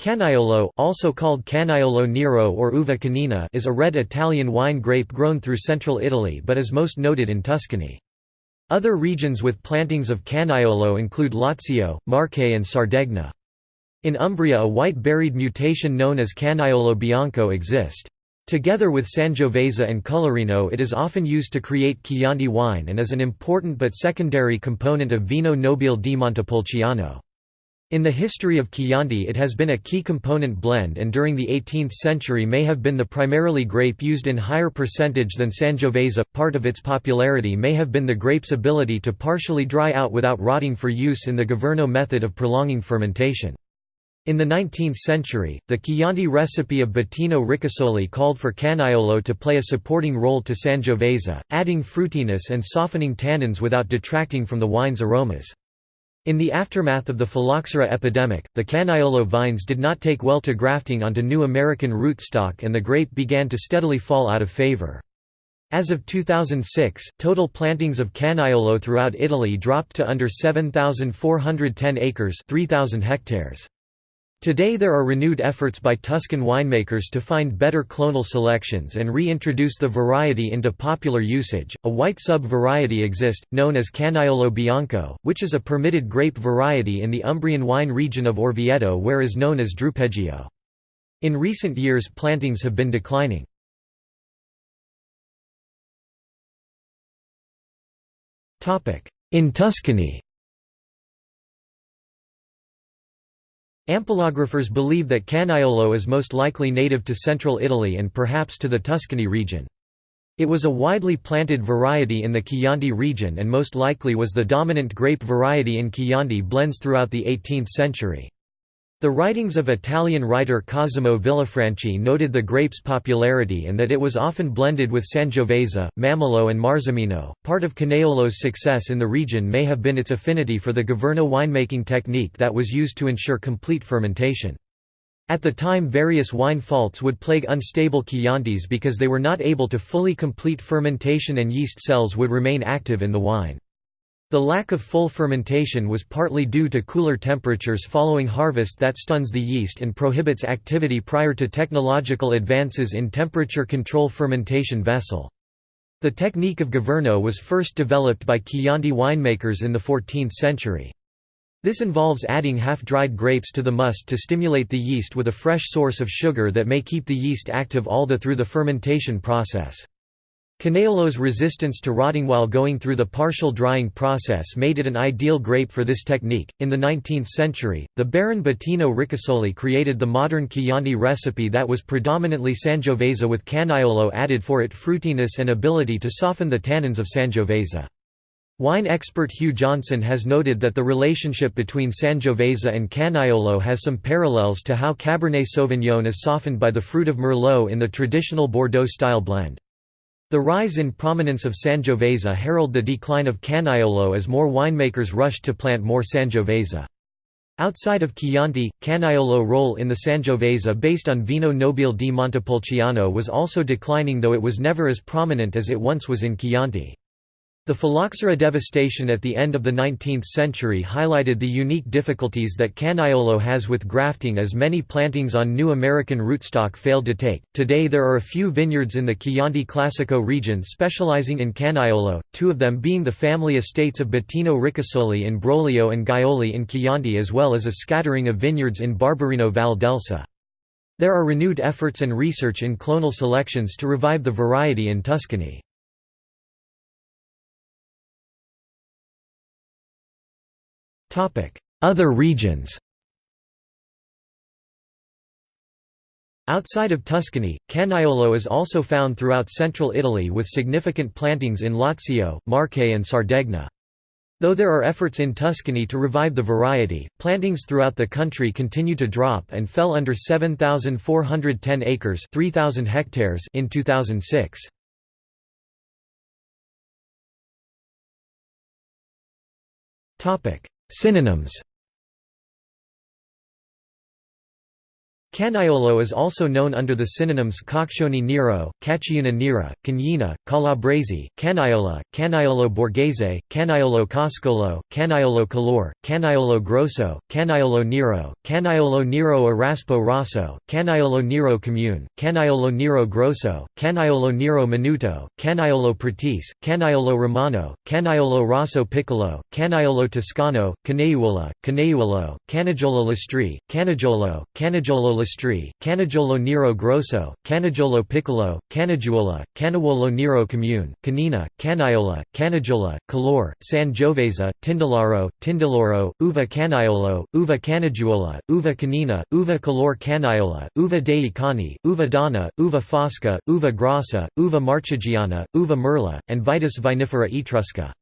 Canaiolo also called Canaiolo Nero or Uva Canina is a red Italian wine grape grown through central Italy but is most noted in Tuscany. Other regions with plantings of Canaiolo include Lazio, Marche and Sardegna. In Umbria a white-berried mutation known as Canaiolo bianco exist. Together with Sangiovese and Colorino it is often used to create Chianti wine and is an important but secondary component of Vino Nobile di Montepulciano. In the history of Chianti it has been a key component blend and during the 18th century may have been the primarily grape used in higher percentage than Sangiovese. Part of its popularity may have been the grape's ability to partially dry out without rotting for use in the Governo method of prolonging fermentation. In the 19th century, the Chianti recipe of Bettino Ricasoli called for Canaiolo to play a supporting role to Sangiovese, adding fruitiness and softening tannins without detracting from the wine's aromas. In the aftermath of the phylloxera epidemic, the Canaiolo vines did not take well to grafting onto new American rootstock and the grape began to steadily fall out of favor. As of 2006, total plantings of Canaiolo throughout Italy dropped to under 7,410 acres 3,000 hectares. Today there are renewed efforts by Tuscan winemakers to find better clonal selections and reintroduce the variety into popular usage. A white sub-variety exists, known as Canaiolo bianco, which is a permitted grape variety in the Umbrian wine region of Orvieto where is known as Drupeggio. In recent years plantings have been declining. In Tuscany Ampelographers believe that Canaiolo is most likely native to central Italy and perhaps to the Tuscany region. It was a widely planted variety in the Chianti region and most likely was the dominant grape variety in Chianti blends throughout the 18th century. The writings of Italian writer Cosimo Villifranchi noted the grape's popularity and that it was often blended with Sangiovese, Mammolo, and Marzemino. Part of Canaiolo's success in the region may have been its affinity for the Governo winemaking technique that was used to ensure complete fermentation. At the time various wine faults would plague unstable Chiantis because they were not able to fully complete fermentation and yeast cells would remain active in the wine. The lack of full fermentation was partly due to cooler temperatures following harvest that stuns the yeast and prohibits activity prior to technological advances in temperature control fermentation vessel. The technique of Governo was first developed by Chianti winemakers in the 14th century. This involves adding half-dried grapes to the must to stimulate the yeast with a fresh source of sugar that may keep the yeast active all the through the fermentation process. Canaiolo's resistance to rotting while going through the partial drying process made it an ideal grape for this technique. In the 19th century, the Baron Bettino Ricasoli created the modern Chianti recipe that was predominantly Sangiovese with Canaiolo added for it fruitiness and ability to soften the tannins of Sangiovese. Wine expert Hugh Johnson has noted that the relationship between Sangiovese and Canaiolo has some parallels to how Cabernet Sauvignon is softened by the fruit of Merlot in the traditional Bordeaux-style blend. The rise in prominence of Sangiovese heralded the decline of Canaiolo as more winemakers rushed to plant more Sangiovese. Outside of Chianti, Canaiolo role in the Sangiovese based on Vino Nobile di Montepulciano was also declining though it was never as prominent as it once was in Chianti. The phylloxera devastation at the end of the 19th century highlighted the unique difficulties that Canaiolo has with grafting as many plantings on new American rootstock failed to take. Today there are a few vineyards in the Chianti Classico region specializing in Canaiolo, two of them being the family estates of Bettino Ricasoli in Brolio and Gaiole in Chianti as well as a scattering of vineyards in Barberino Val d'Elsa. There are renewed efforts and research in clonal selections to revive the variety in Tuscany. Other regions Outside of Tuscany, Canaiolo is also found throughout central Italy with significant plantings in Lazio, Marche and Sardegna. Though there are efforts in Tuscany to revive the variety, plantings throughout the country continue to drop and fell under 7,410 acres 3,000 hectares in 2006. Synonyms Caniolo is also known under the synonyms Coccione Nero, Cacciuna Nera, Cagnina, Calabrese, Caniola, Caniolo Borghese, Caniolo Coscolo, Caniolo Color, Caniolo Grosso, Caniolo Nero, Caniolo Nero Eraspo Rosso, Caniolo Nero Comune, Caniolo Nero Grosso, Caniolo Nero Minuto, Caniolo Pratis, Caniolo Romano, Caniolo Rosso Piccolo, Caniolo Toscano, Caneuola, Caneuolo, Canagiolo Listri, Canagiolo, Canagiolo Canagiolo Nero Grosso, Canagiolo Piccolo, Canagiuola, Canavuolo Nero Commune, Canina, Caniola, Canagiola, Calor, San Giovese, Tindalaro, Tindaloro, Uva Caniolo, Uva Canagiuola, Uva Canina, Uva Calor Caniola, Uva dei Cani, Uva Donna, Uva Fosca, Uva Grassa, Uva Marchigiana, Uva Merla, and Vitis vinifera etrusca.